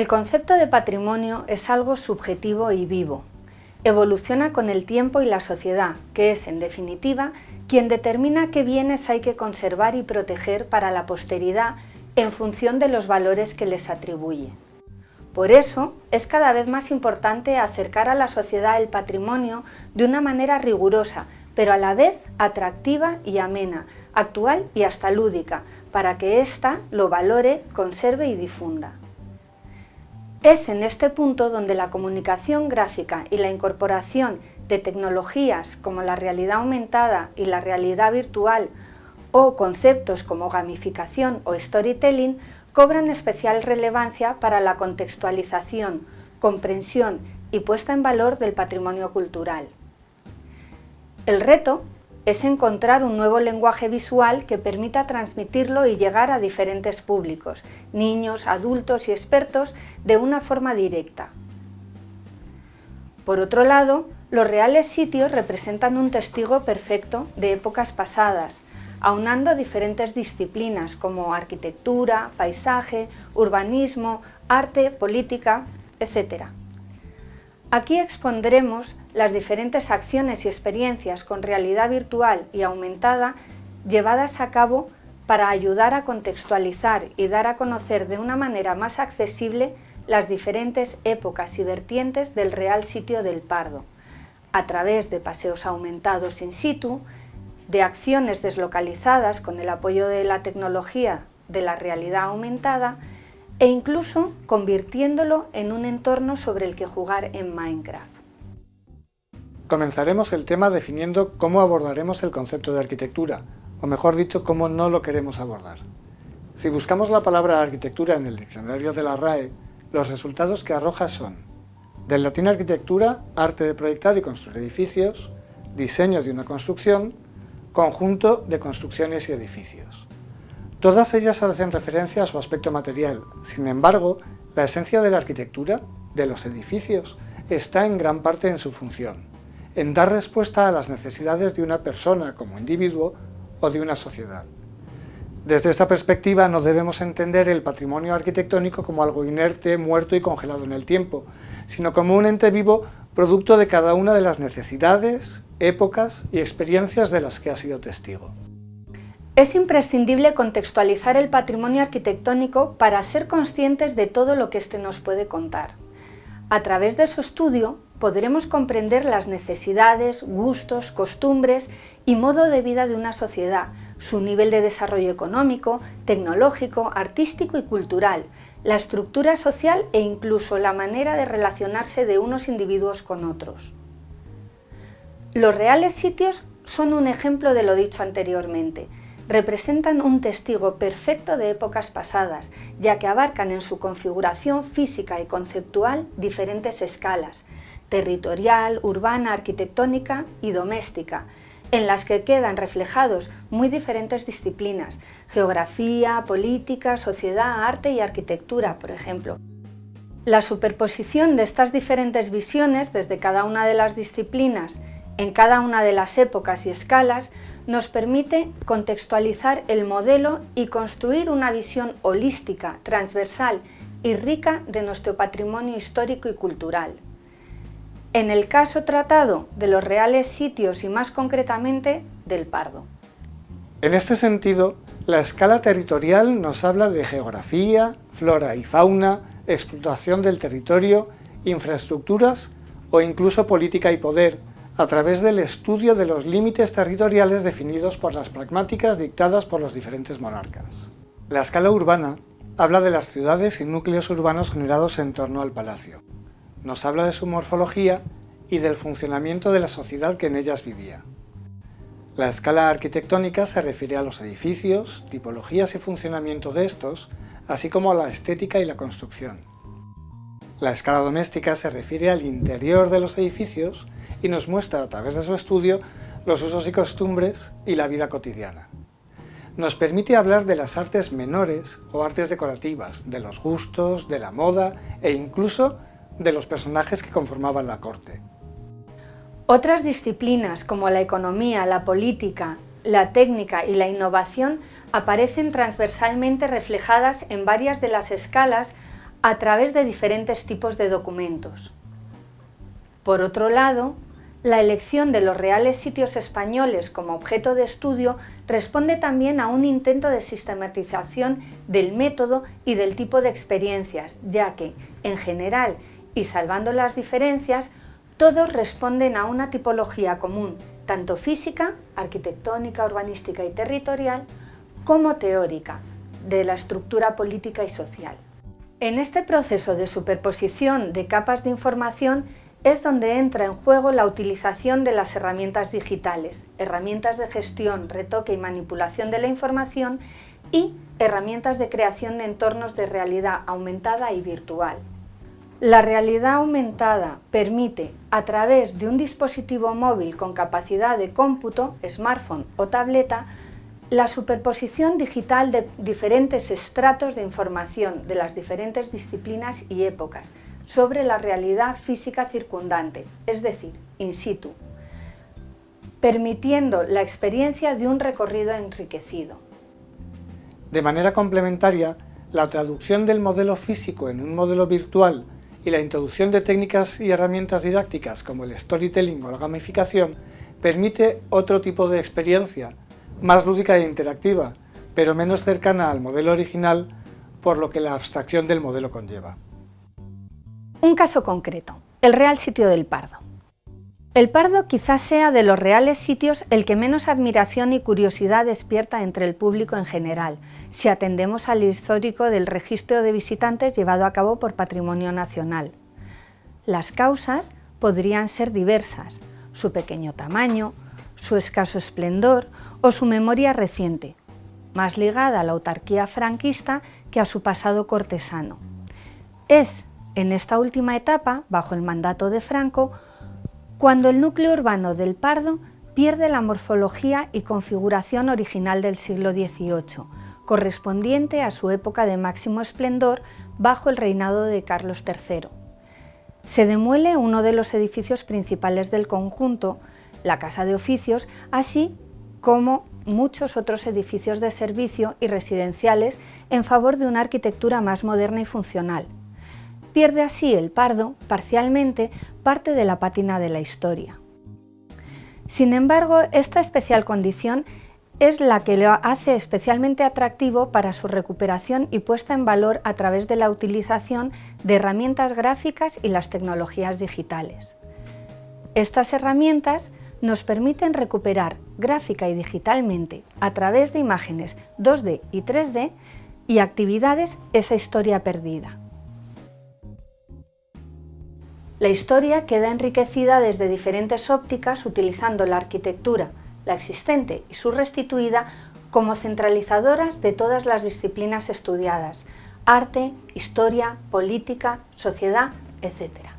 El concepto de patrimonio es algo subjetivo y vivo. Evoluciona con el tiempo y la sociedad, que es, en definitiva, quien determina qué bienes hay que conservar y proteger para la posteridad en función de los valores que les atribuye. Por eso, es cada vez más importante acercar a la sociedad el patrimonio de una manera rigurosa, pero a la vez atractiva y amena, actual y hasta lúdica, para que ésta lo valore, conserve y difunda. Es en este punto donde la comunicación gráfica y la incorporación de tecnologías como la realidad aumentada y la realidad virtual o conceptos como gamificación o storytelling cobran especial relevancia para la contextualización, comprensión y puesta en valor del patrimonio cultural. El reto es encontrar un nuevo lenguaje visual que permita transmitirlo y llegar a diferentes públicos, niños, adultos y expertos, de una forma directa. Por otro lado, los reales sitios representan un testigo perfecto de épocas pasadas, aunando diferentes disciplinas como arquitectura, paisaje, urbanismo, arte, política, etc. Aquí expondremos las diferentes acciones y experiencias con realidad virtual y aumentada llevadas a cabo para ayudar a contextualizar y dar a conocer de una manera más accesible las diferentes épocas y vertientes del real sitio del Pardo, a través de paseos aumentados in situ, de acciones deslocalizadas con el apoyo de la tecnología de la realidad aumentada e incluso convirtiéndolo en un entorno sobre el que jugar en Minecraft. Comenzaremos el tema definiendo cómo abordaremos el concepto de arquitectura, o mejor dicho, cómo no lo queremos abordar. Si buscamos la palabra arquitectura en el diccionario de la RAE, los resultados que arroja son del latín arquitectura, arte de proyectar y construir edificios, diseño de una construcción, conjunto de construcciones y edificios. Todas ellas hacen referencia a su aspecto material, sin embargo, la esencia de la arquitectura, de los edificios, está en gran parte en su función, en dar respuesta a las necesidades de una persona como individuo o de una sociedad. Desde esta perspectiva no debemos entender el patrimonio arquitectónico como algo inerte, muerto y congelado en el tiempo, sino como un ente vivo producto de cada una de las necesidades, épocas y experiencias de las que ha sido testigo. Es imprescindible contextualizar el patrimonio arquitectónico para ser conscientes de todo lo que éste nos puede contar. A través de su estudio podremos comprender las necesidades, gustos, costumbres y modo de vida de una sociedad, su nivel de desarrollo económico, tecnológico, artístico y cultural, la estructura social e incluso la manera de relacionarse de unos individuos con otros. Los reales sitios son un ejemplo de lo dicho anteriormente, representan un testigo perfecto de épocas pasadas, ya que abarcan en su configuración física y conceptual diferentes escalas, territorial, urbana, arquitectónica y doméstica, en las que quedan reflejados muy diferentes disciplinas, geografía, política, sociedad, arte y arquitectura, por ejemplo. La superposición de estas diferentes visiones desde cada una de las disciplinas en cada una de las épocas y escalas nos permite contextualizar el modelo y construir una visión holística, transversal y rica de nuestro patrimonio histórico y cultural. En el caso tratado de los reales sitios y más concretamente del Pardo. En este sentido, la escala territorial nos habla de geografía, flora y fauna, explotación del territorio, infraestructuras o incluso política y poder, a través del estudio de los límites territoriales definidos por las pragmáticas dictadas por los diferentes monarcas. La escala urbana habla de las ciudades y núcleos urbanos generados en torno al palacio. Nos habla de su morfología y del funcionamiento de la sociedad que en ellas vivía. La escala arquitectónica se refiere a los edificios, tipologías y funcionamiento de estos, así como a la estética y la construcción. La escala doméstica se refiere al interior de los edificios y nos muestra a través de su estudio los usos y costumbres y la vida cotidiana. Nos permite hablar de las artes menores o artes decorativas, de los gustos, de la moda e incluso de los personajes que conformaban la corte. Otras disciplinas como la economía, la política, la técnica y la innovación aparecen transversalmente reflejadas en varias de las escalas a través de diferentes tipos de documentos. Por otro lado, la elección de los reales sitios españoles como objeto de estudio responde también a un intento de sistematización del método y del tipo de experiencias, ya que, en general, y salvando las diferencias, todos responden a una tipología común, tanto física, arquitectónica, urbanística y territorial, como teórica, de la estructura política y social. En este proceso de superposición de capas de información es donde entra en juego la utilización de las herramientas digitales, herramientas de gestión, retoque y manipulación de la información y herramientas de creación de entornos de realidad aumentada y virtual. La realidad aumentada permite, a través de un dispositivo móvil con capacidad de cómputo, smartphone o tableta, la superposición digital de diferentes estratos de información de las diferentes disciplinas y épocas, sobre la realidad física circundante, es decir, in situ, permitiendo la experiencia de un recorrido enriquecido. De manera complementaria, la traducción del modelo físico en un modelo virtual y la introducción de técnicas y herramientas didácticas como el storytelling o la gamificación permite otro tipo de experiencia, más lúdica e interactiva, pero menos cercana al modelo original por lo que la abstracción del modelo conlleva. Un caso concreto, el Real Sitio del Pardo. El Pardo quizás sea de los reales sitios el que menos admiración y curiosidad despierta entre el público en general, si atendemos al histórico del registro de visitantes llevado a cabo por Patrimonio Nacional. Las causas podrían ser diversas, su pequeño tamaño, su escaso esplendor o su memoria reciente, más ligada a la autarquía franquista que a su pasado cortesano. Es, en esta última etapa, bajo el mandato de Franco, cuando el núcleo urbano del Pardo pierde la morfología y configuración original del siglo XVIII, correspondiente a su época de máximo esplendor bajo el reinado de Carlos III. Se demuele uno de los edificios principales del conjunto, la Casa de Oficios, así como muchos otros edificios de servicio y residenciales en favor de una arquitectura más moderna y funcional, pierde así el pardo, parcialmente, parte de la pátina de la historia. Sin embargo, esta especial condición es la que lo hace especialmente atractivo para su recuperación y puesta en valor a través de la utilización de herramientas gráficas y las tecnologías digitales. Estas herramientas nos permiten recuperar gráfica y digitalmente, a través de imágenes 2D y 3D, y actividades esa historia perdida. La historia queda enriquecida desde diferentes ópticas utilizando la arquitectura, la existente y su restituida como centralizadoras de todas las disciplinas estudiadas, arte, historia, política, sociedad, etc.